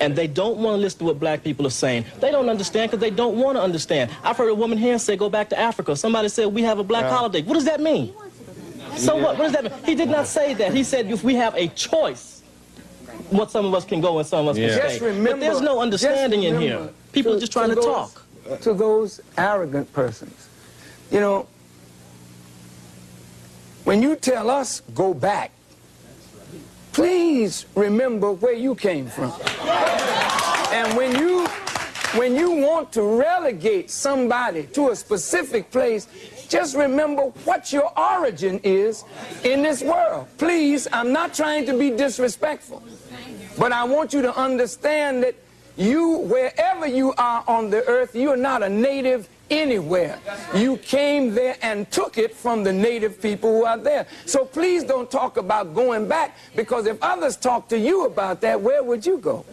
And they don't want to listen to what black people are saying. They don't understand because they don't want to understand. I've heard a woman here say, go back to Africa. Somebody said, we have a black yeah. holiday. What does that mean? So what? What does that mean? He did not say that. He said, if we have a choice, what some of us can go and some of us yeah. can stay. Remember, but there's no understanding in here. People to, are just trying to, to those, talk. To those arrogant persons. You know, when you tell us, go back, please remember where you came from. And when you when you want to relegate somebody to a specific place, just remember what your origin is in this world. Please, I'm not trying to be disrespectful, but I want you to understand that you, wherever you are on the earth, you are not a native anywhere. You came there and took it from the native people who are there. So please don't talk about going back because if others talk to you about that, where would you go?